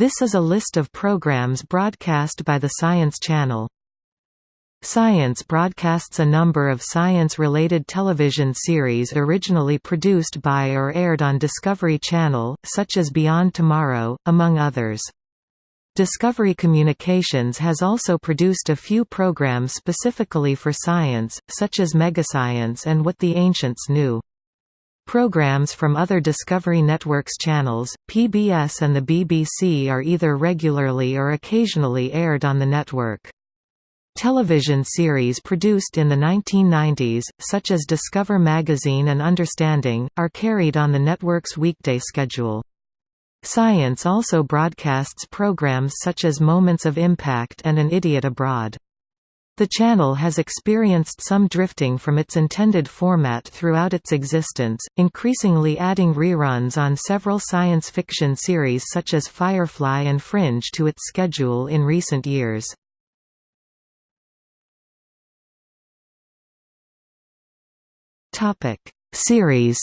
This is a list of programs broadcast by the Science Channel. Science broadcasts a number of science-related television series originally produced by or aired on Discovery Channel, such as Beyond Tomorrow, among others. Discovery Communications has also produced a few programs specifically for science, such as Megascience and What the Ancients Knew. Programs from other Discovery Network's channels, PBS and the BBC are either regularly or occasionally aired on the network. Television series produced in the 1990s, such as Discover Magazine and Understanding, are carried on the network's weekday schedule. Science also broadcasts programs such as Moments of Impact and An Idiot Abroad. The channel has experienced some drifting from its intended format throughout its existence, increasingly adding reruns on several science fiction series such as Firefly and Fringe to its schedule in recent years. Series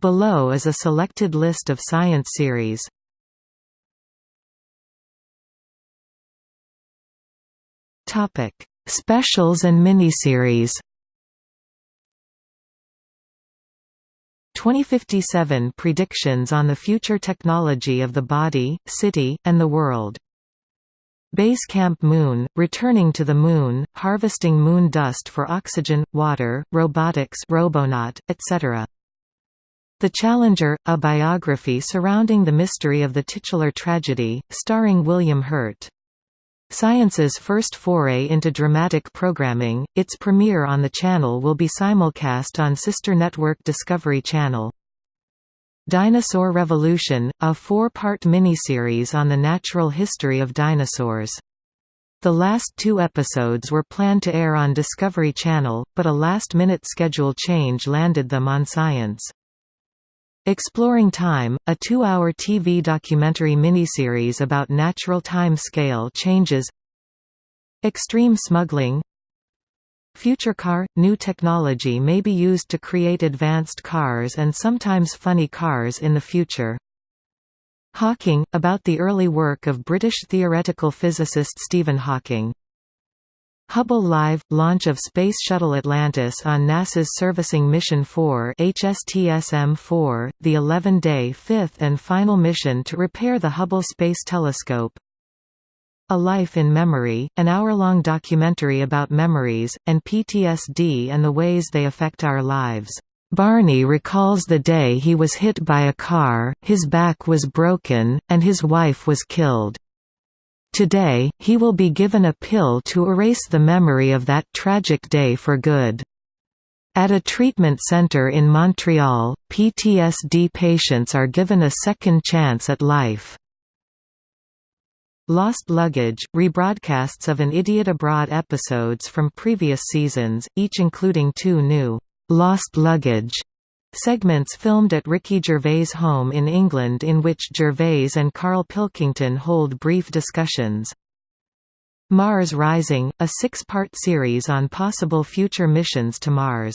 Below is a selected list of science series. Topic: Specials and miniseries. 2057 predictions on the future technology of the body, city, and the world. Base Camp Moon, returning to the Moon, harvesting moon dust for oxygen, water, robotics Robonaut, etc. The Challenger, a biography surrounding the mystery of the titular tragedy, starring William Hurt. Science's first foray into dramatic programming, its premiere on the channel will be simulcast on sister network Discovery Channel. Dinosaur Revolution, a four-part miniseries on the natural history of dinosaurs. The last two episodes were planned to air on Discovery Channel, but a last-minute schedule change landed them on Science. Exploring Time, a two-hour TV documentary miniseries about natural time scale changes. Extreme Smuggling. Future Car – New technology may be used to create advanced cars and sometimes funny cars in the future. Hawking – about the early work of British theoretical physicist Stephen Hawking Hubble Live – Launch of Space Shuttle Atlantis on NASA's Servicing Mission 4 HSTSM-4, the 11-day fifth and final mission to repair the Hubble Space Telescope A Life in Memory, an hour-long documentary about memories, and PTSD and the ways they affect our lives. Barney recalls the day he was hit by a car, his back was broken, and his wife was killed. Today, he will be given a pill to erase the memory of that tragic day for good. At a treatment center in Montreal, PTSD patients are given a second chance at life. Lost Luggage, rebroadcasts of An Idiot Abroad episodes from previous seasons, each including two new, Lost Luggage Segments filmed at Ricky Gervais' home in England in which Gervais and Carl Pilkington hold brief discussions. Mars Rising, a six-part series on possible future missions to Mars.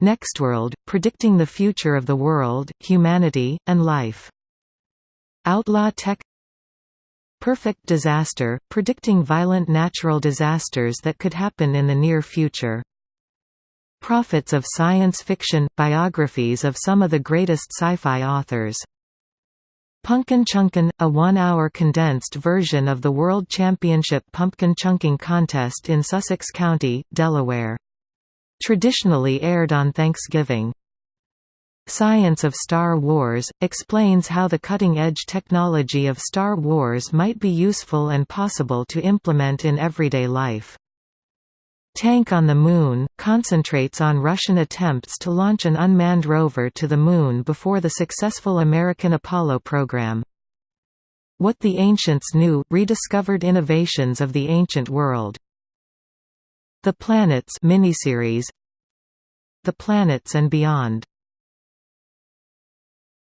Nextworld, predicting the future of the world, humanity, and life. Outlaw Tech Perfect Disaster, predicting violent natural disasters that could happen in the near future. Prophets of Science Fiction – Biographies of some of the greatest sci-fi authors. Punkin Chunkin – a one-hour condensed version of the World Championship Pumpkin Chunking Contest in Sussex County, Delaware. Traditionally aired on Thanksgiving. Science of Star Wars, explains how the cutting-edge technology of Star Wars might be useful and possible to implement in everyday life. Tank on the Moon, concentrates on Russian attempts to launch an unmanned rover to the Moon before the successful American Apollo program. What the Ancients Knew – rediscovered innovations of the ancient world. The Planets miniseries The Planets and Beyond